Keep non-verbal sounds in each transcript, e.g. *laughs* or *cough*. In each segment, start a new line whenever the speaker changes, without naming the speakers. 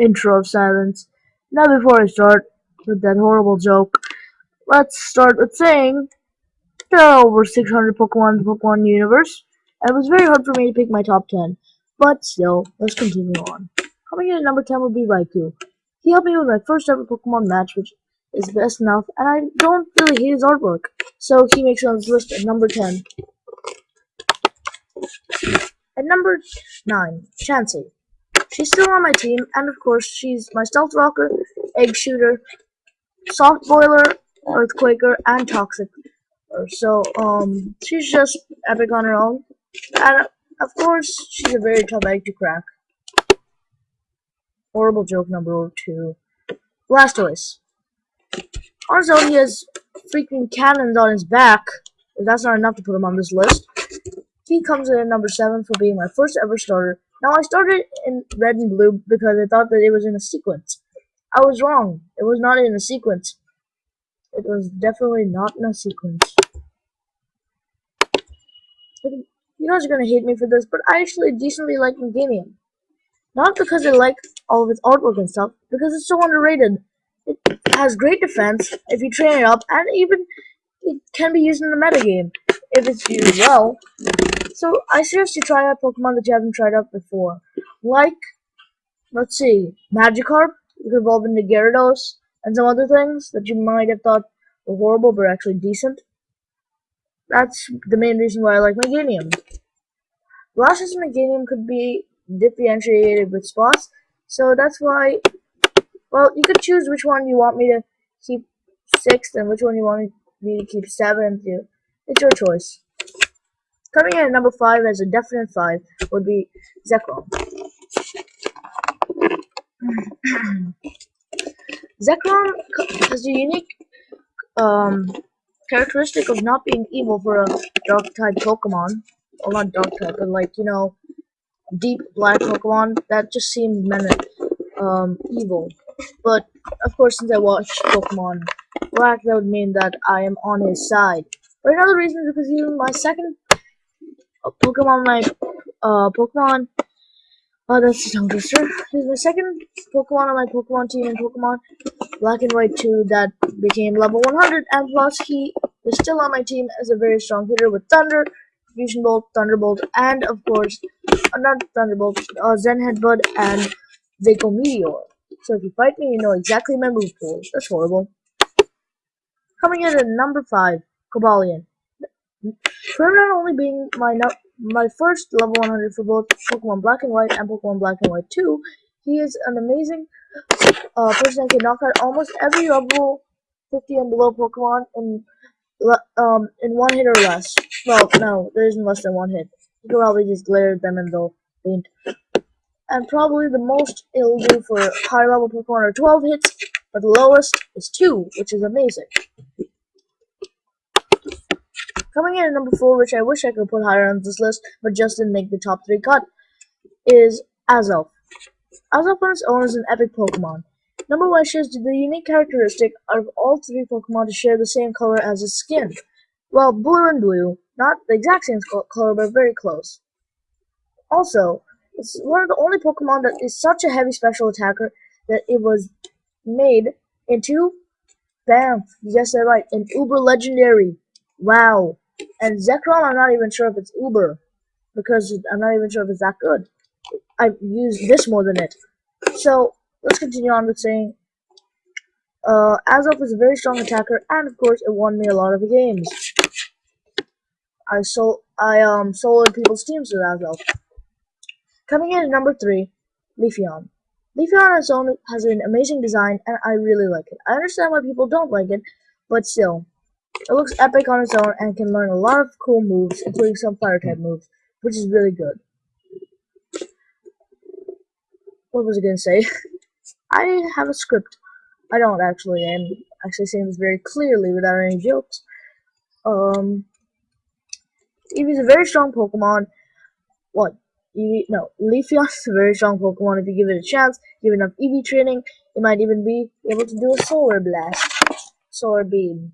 intro of silence. Now before I start with that horrible joke, let's start with saying there are over 600 Pokemon in the Pokemon universe, and it was very hard for me to pick my top 10. But still, let's continue on. Coming in at number 10 would be Raikou. He helped me with my first ever Pokemon match, which is best enough, and I don't really hate his artwork, so he makes it on this list at number 10. At number 9, Chansey. She's still on my team, and of course, she's my Stealth Rocker, Egg Shooter, Soft Boiler, Earthquaker, and Toxic. So, um, she's just epic on her own. And, of course, she's a very tough egg to crack. Horrible joke number two. Blastoise. His he has freaking cannons on his back. If that's not enough to put him on this list. He comes in at number 7 for being my first ever starter. Now, I started in red and blue because I thought that it was in a sequence. I was wrong. It was not in a sequence. It was definitely not in a sequence. You guys are gonna hate me for this, but I actually decently like Meganium. Not because I like all of its artwork and stuff, because it's so underrated. It has great defense if you train it up, and even it can be used in the metagame if it's used well. So I suggest you try out Pokemon that you haven't tried out before. Like, let's see, Magikarp, you could evolve into Gyarados, and some other things that you might have thought were horrible but actually decent. That's the main reason why I like Meganium. Blastoise and Meganium could be differentiated with spots, so that's why, well, you could choose which one you want me to keep sixth and which one you want me to keep seventh. It's your choice. Coming in at number five as a definite five would be Zekrom. *clears throat* Zekrom has a unique um, characteristic of not being evil for a dark type Pokemon. Well, not dark type, but like, you know, deep black Pokemon. That just seemed meant um, evil. But, of course, since I watched Pokemon Black, that would mean that I am on his side. But another reason is because he's my second Pokemon, my uh, Pokemon Oh, that's a tongue twister. Here's my second Pokemon on my Pokemon team in Pokemon Black and White 2 that became level 100, and plus he is still on my team as a very strong hitter with Thunder, Fusion Bolt, Thunderbolt, and of course, uh, not Thunderbolt, uh, Zen Headbutt, and Draco Meteor. So if you fight me, you know exactly my move pool. That's horrible. Coming in at number 5, Cobalion. Not only being my my first level 100 for both Pokemon Black and White and Pokemon Black and White 2. He is an amazing uh, person that can knock out almost every level 50 and below Pokemon in um in one hit or less. Well, no, there isn't less than one hit. You can probably just glare at them and they'll faint. And probably the most it'll do for high level Pokemon are 12 hits, but the lowest is 2, which is amazing. Coming in at number 4, which I wish I could put higher on this list, but just didn't make the top 3 cut, is Azelf. Azelf on its own is an epic Pokemon. Number 1 shares the unique characteristic of all three Pokemon to share the same color as its skin. Well, blue and blue, not the exact same color, but very close. Also, it's one of the only Pokemon that is such a heavy special attacker that it was made into, bam, guessed that right, an uber legendary. Wow. And Zekrom, I'm not even sure if it's Uber. Because I'm not even sure if it's that good. I've used this more than it. So, let's continue on with saying, uh, Azelf is a very strong attacker, and of course, it won me a lot of games. I sold, I um, soloed people's teams with Azelf. Coming in at number three, Leafeon. Leafeon on its own has an amazing design, and I really like it. I understand why people don't like it, but still, it looks epic on its own and can learn a lot of cool moves, including some fire type moves, which is really good. What was I gonna say? *laughs* I have a script. I don't actually. I'm actually saying this very clearly without any jokes. Um, Eevee's a very strong Pokemon. What? Eevee? No, is a very strong Pokemon. If you give it a chance, give enough Eevee training, it might even be able to do a Solar Blast, Solar Beam.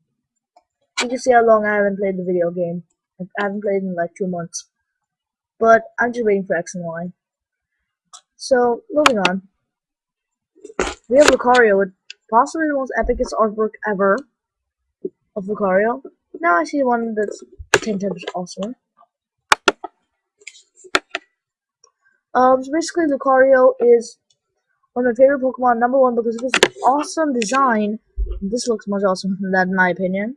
You can see how long I haven't played the video game. I haven't played in like two months. But I'm just waiting for X and Y. So, moving on. we have Lucario with possibly the most epicest artwork ever of Lucario. Now I see one that's 10 times awesome. Um, so basically Lucario is one of my favorite Pokemon, number one, because of his awesome design. This looks much awesome than that, in my opinion.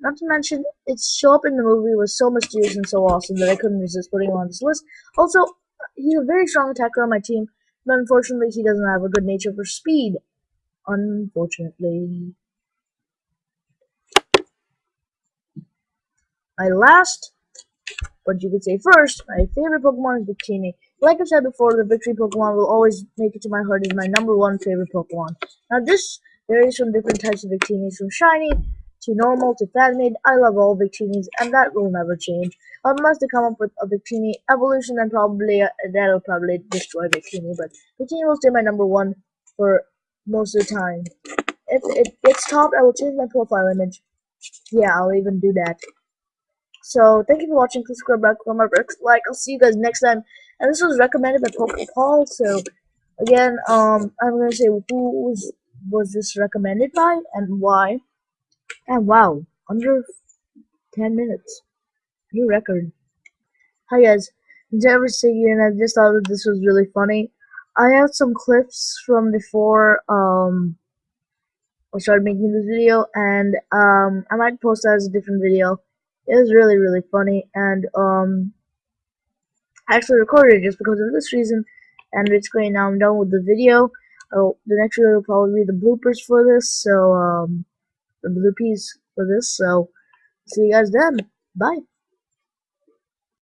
Not to mention, its show up in the movie was so mysterious and so awesome that I couldn't resist putting him on this list. Also, he's a very strong attacker on my team, but unfortunately he doesn't have a good nature for speed. Unfortunately. My last, but you could say first, my favorite Pokemon is Victini. Like I've said before, the Victory Pokemon will always make it to my heart as my number one favorite Pokemon. Now this varies from different types of Victinis, from shiny to normal to Phantomade. I love all Victinis, and that will never change. Unless they come up with a Victini evolution, and probably uh, that'll probably destroy Victini. But Victini will stay my number one for most of the time. If it gets topped, I will change my profile image. Yeah, I'll even do that. So thank you for watching. Please subscribe, back, for comment, like. I'll see you guys next time. And this was recommended by Paul. So again, um, I'm gonna say who was was this recommended by and why. And wow, under 10 minutes. New record. Hi guys, Siggy and I just thought that this was really funny. I have some clips from before um, I started making this video and um, I might post that as a different video. It was really, really funny and um, I actually recorded it just because of this reason and it's great now I'm done with the video. Oh, the next video will probably be the bloopers for this, so um, the piece for this. So see you guys then. Bye.